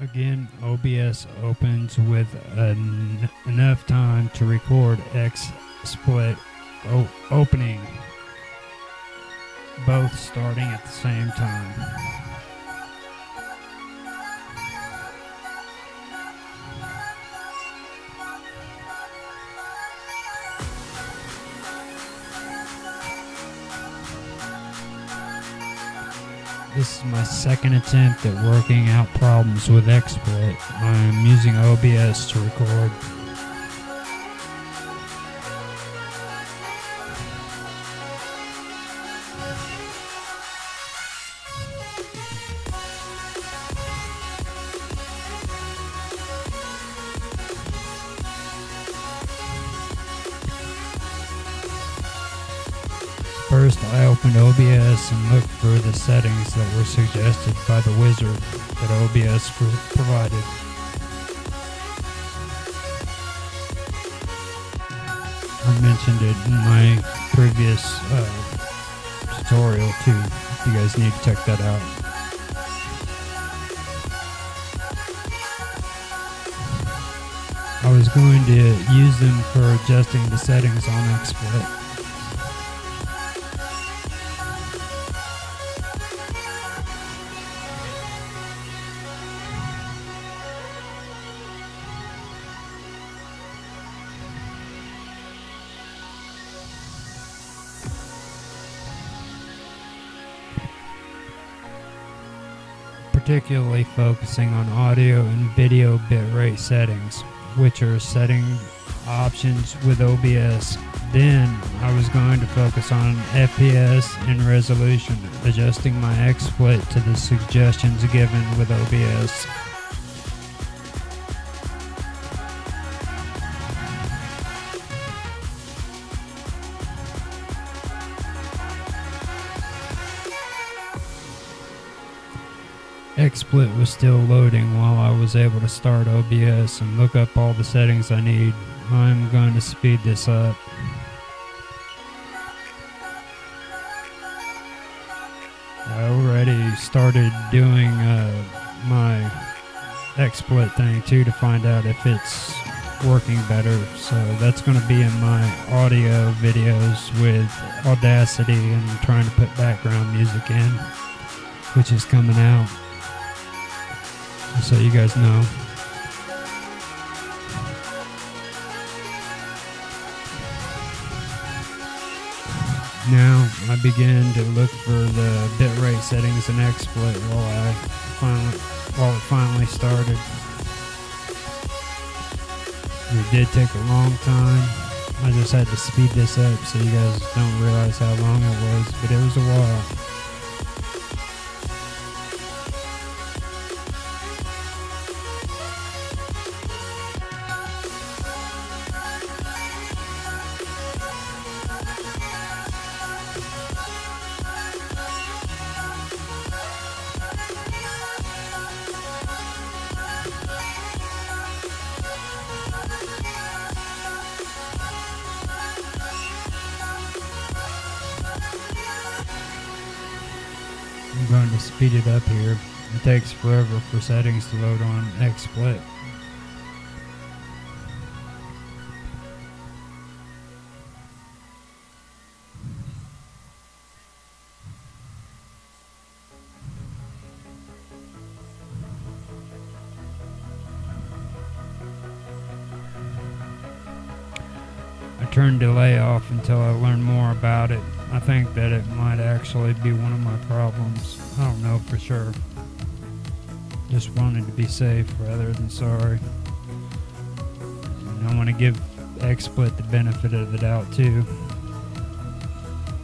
Again, OBS opens with en- enough time to record X split opening, both starting at the same time. This is my second attempt at working out problems with XSplit. I'm using OBS to record. First, I opened OBS and looked for the settings that were suggested by the wizard that OBS provided. I mentioned it in my previous uh, tutorial too. If you guys need to check that out. I was going to use them for adjusting the settings on XSplit. Particularly focusing on audio and video bitrate settings, which are setting options with OBS. Then I was going to focus on FPS and resolution, adjusting my XSplit to the suggestions given with OBS. XSplit was still loading while I was able to start OBS and look up all the settings I need. I'm going to speed this up. I already started doing uh, my XSplit thing too to find out if it's working better. So that's going to be in my audio videos with Audacity and trying to put background music in, which is coming out so you guys know. Now I begin to look for the bitrate settings in XSplit while I finally while it finally started. It did take a long time. I just had to speed this up so you guys don't realize how long it was, but it was a while. I'm going to speed it up here. It takes forever for settings to load on XSplit. I turned delay off until I learned more about it. I think that it might actually be one of my problems. I don't know for sure. Just wanted to be safe rather than sorry. And I want to give XSplit the benefit of the doubt too.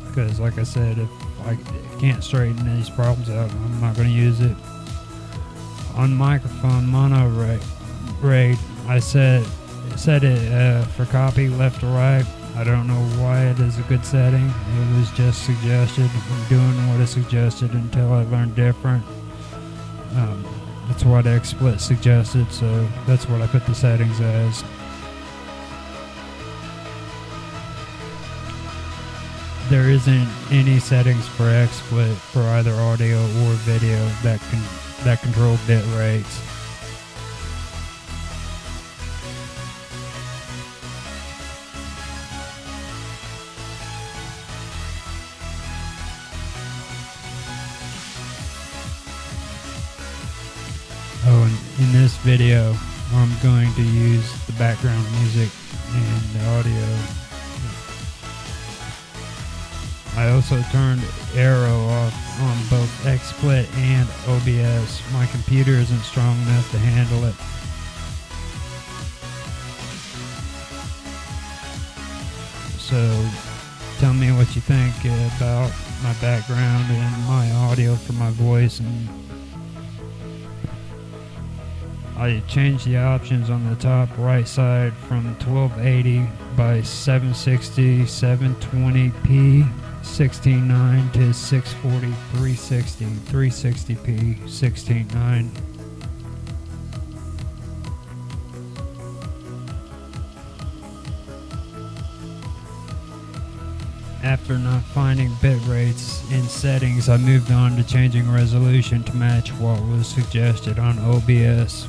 Because, like I said, if I can't straighten these problems out, I'm not going to use it. On microphone mono rate, rate I set set it uh, for copy left to right. I don't know why it is a good setting. It was just suggested. I'm doing what is suggested until I learn different. Um, that's what XSplit suggested, so that's what I put the settings as. there isn't any settings for XSplit for either audio or video that can that control bit rates. Oh, and in this video, I'm going to use the background music and the audio. I also turned Aero off on both XSplit and OBS. My computer isn't strong enough to handle it. So tell me what you think about my background and my audio for my voice and I changed the options on the top right side from 1280 by 760 720p 16.9 to 640 360 360p 16.9 After not finding bit rates in settings, I moved on to changing resolution to match what was suggested on OBS.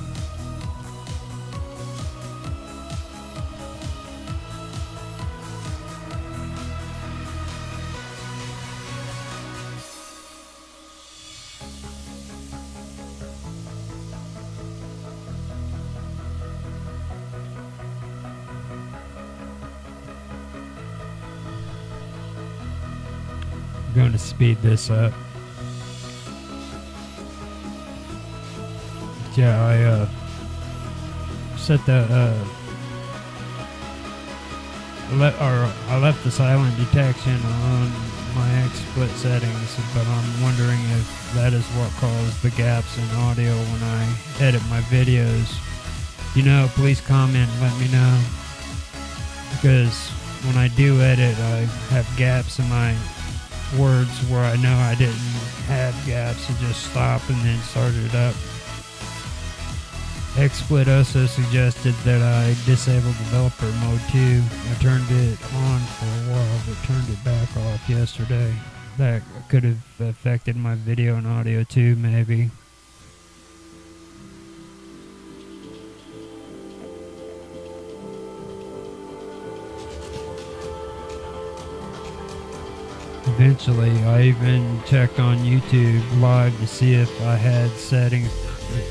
Going to speed this up. Yeah, I uh, set the uh, le- or I left the silent detection on my XSplit settings, but I'm wondering if that is what caused the gaps in audio when I edit my videos. You know, please comment, let me know. Because when I do edit, I have gaps in my words where I know I didn't have gaps and just stop and then start it up. XSplit also suggested that I disable developer mode too. I turned it on for a while but turned it back off yesterday. That could have affected my video and audio too, maybe. Eventually, I even checked on YouTube live to see if I had settings,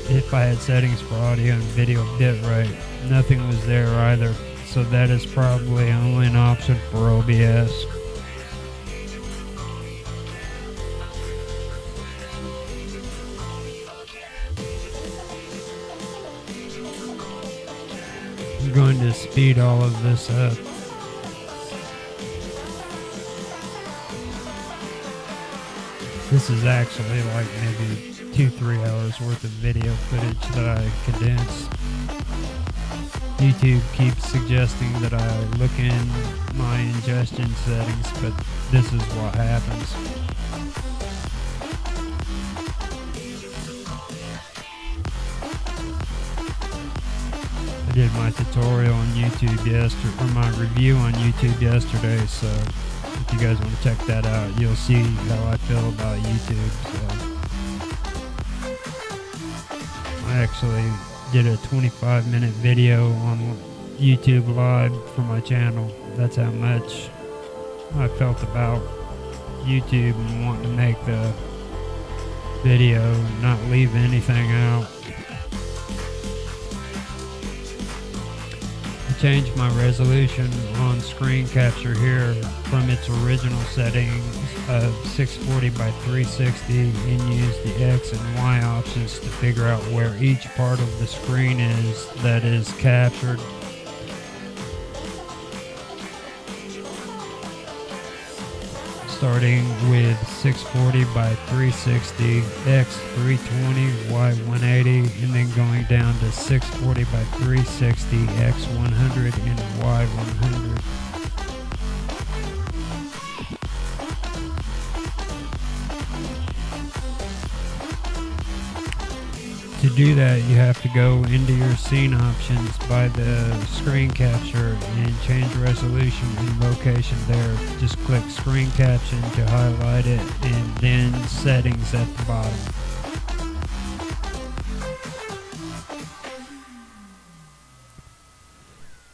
if I had settings for audio and video bitrate. Nothing was there either, so that is probably only an option for OBS. I'm going to speed all of this up. This is actually like maybe two, three hours worth of video footage that I condensed. YouTube keeps suggesting that I look in my ingestion settings, but this is what happens. I did my tutorial on YouTube yesterday, or my review on YouTube yesterday, so you guys want to check that out, you'll see how I feel about YouTube. So I actually did a 25 minute video on YouTube Live for my channel. That's how much I felt about YouTube and wanting to make the video, not leave anything out. Changed my resolution on screen capture here from its original settings of 640 by 360 and use the X and Y options to figure out where each part of the screen is that is captured. Starting with 640 by 360, X 320, Y 180, and then going down to 640 by 360, X 100, and Y 100. To do that, you have to go into your scene options by the screen capture and change resolution and location there. Just click screen capture to highlight it and then settings at the bottom.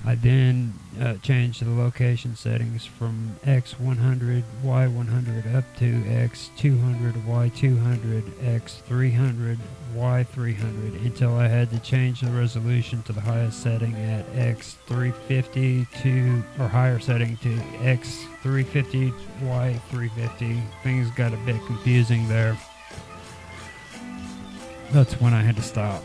I then uh, changed the location settings from X100, Y100 up to X200, Y200, X300, Y300 until I had to change the resolution to the highest setting at X350 to, or higher setting to X350, Y350. Things got a bit confusing there. That's when I had to stop.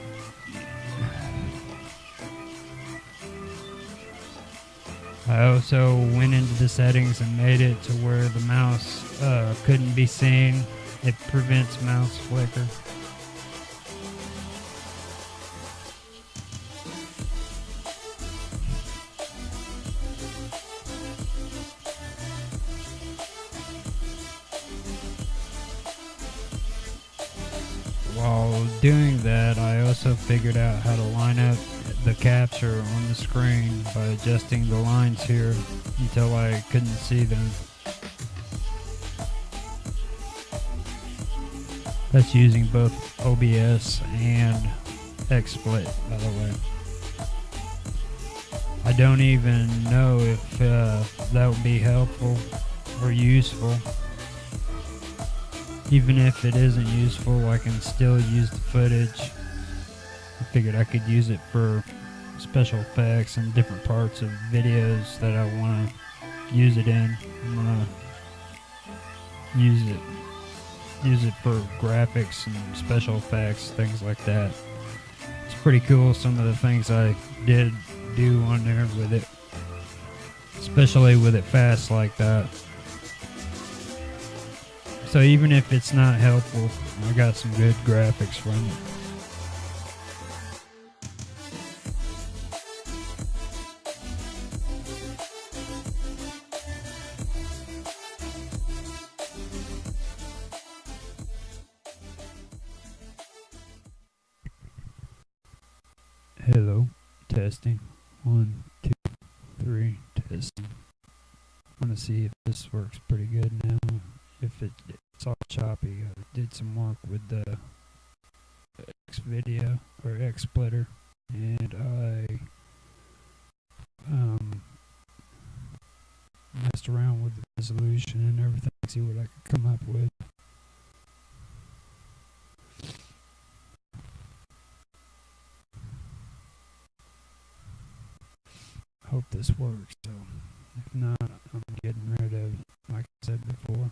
I also went into the settings and made it to where the mouse uh, couldn't be seen. It prevents mouse flicker. While doing that, I also figured out how to line up the capture on the screen by adjusting the lines here until I couldn't see them. That's using both OBS and XSplit, by the way. I don't even know if uh, that would be helpful or useful. Even if it isn't useful, I can still use the footage figured I could use it for special effects and different parts of videos that I want to use it in. I'm gonna use it use it for graphics and special effects, things like that. It's pretty cool some of the things I did do on there with it. Especially with it fast like that. So even if it's not helpful, I got some good graphics from it. Hello, testing. One, two, three, testing. I want to see if this works pretty good now. If it, it's all choppy, I did some work with the X video or X splitter, and I um, messed around with the resolution and everything, to see what I could come up with. Hope this works. So if not, I'm getting rid of, like I said before.